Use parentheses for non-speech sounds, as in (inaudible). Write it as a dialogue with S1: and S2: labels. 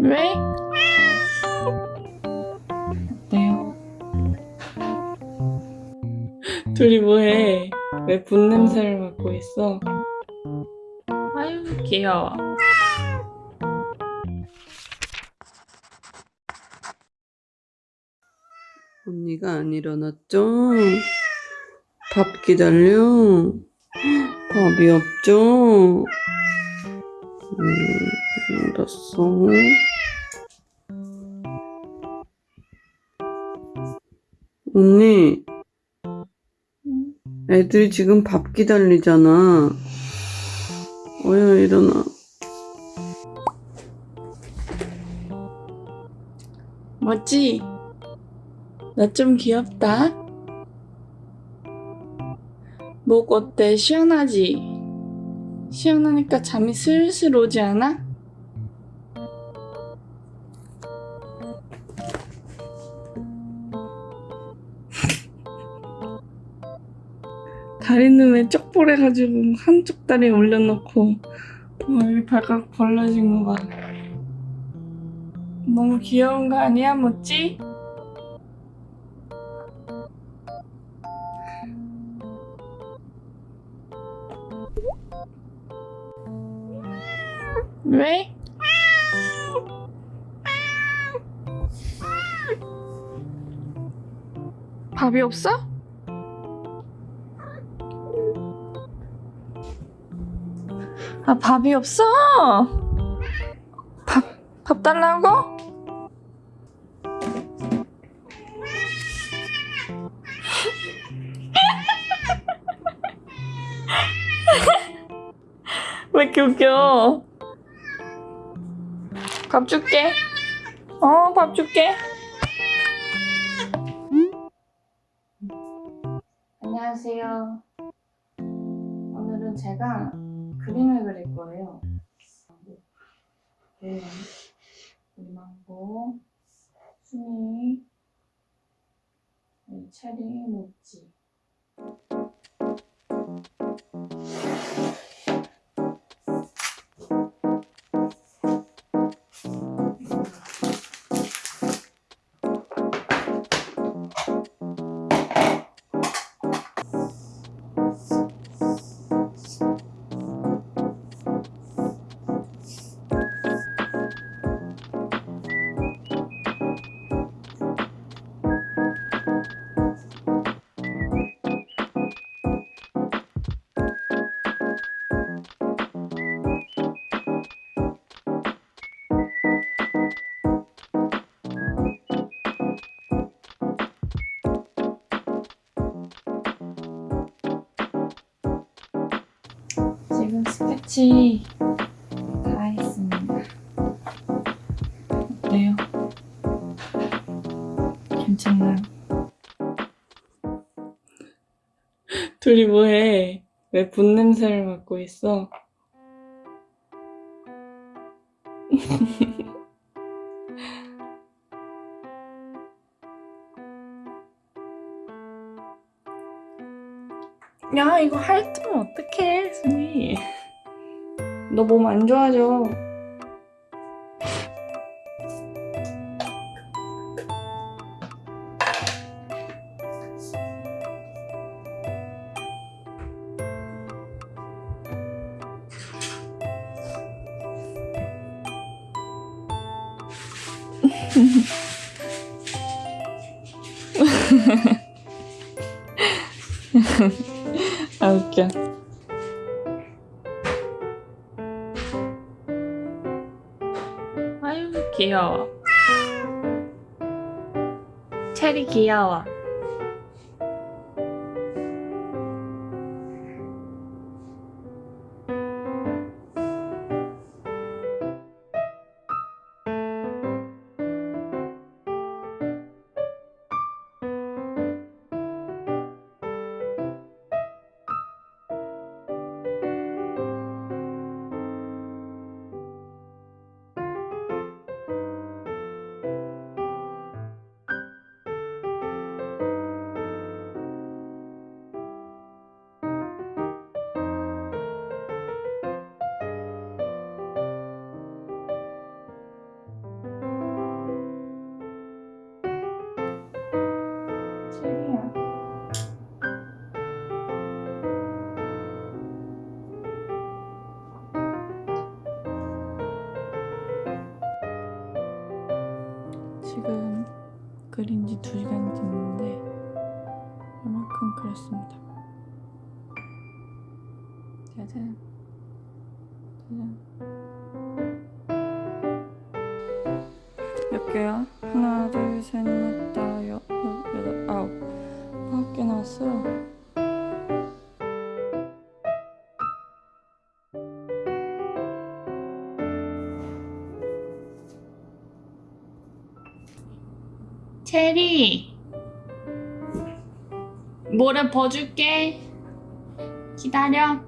S1: 왜? 어때요? 둘이 뭐해? 왜 분냄새를 맡고 있어? 아유 귀여워
S2: 언니가 안 일어났죠? 밥 기다려? 밥이 없죠? 음, 알았어. 언니, 애들이 지금 밥 기다리잖아. 어야, 일어나.
S1: 멋지? 나 좀 귀엽다. 목 어때? 시원하지? 시원하니까 잠이 슬슬 오지 않아? 다리는 왜 쪽볼해가지고 한쪽 다리에 올려놓고 어, 여기 발가락 벌러진 거 봐. 너무 귀여운 거 아니야, 멋지? 왜? 밥이 없어? 아, 밥이 없어! 밥, 밥 달라고? (laughs) 왜 이렇게 웃겨? 밥 줄게. 어, 밥 줄게. 안녕하세요. 오늘은 제가 그림을 그릴 거예요. 네. 이만고, 순이, 네, 체리, 모찌. 지금 스케치 다 했습니다. 어때요? 괜찮나요? 둘이 뭐해? 왜 분 냄새를 맡고 있어? (laughs) 야 이거 핥으면 어떡해 순이 너 몸 안 좋아져. (laughs) 아 웃겨 귀여워. 체리 귀여워 시간이 됐는데 이만큼 그렸습니다. 짜잔. 짜잔. 몇 개야? 하나, 둘, 셋,
S3: 체리 모래 버줄게. 기다려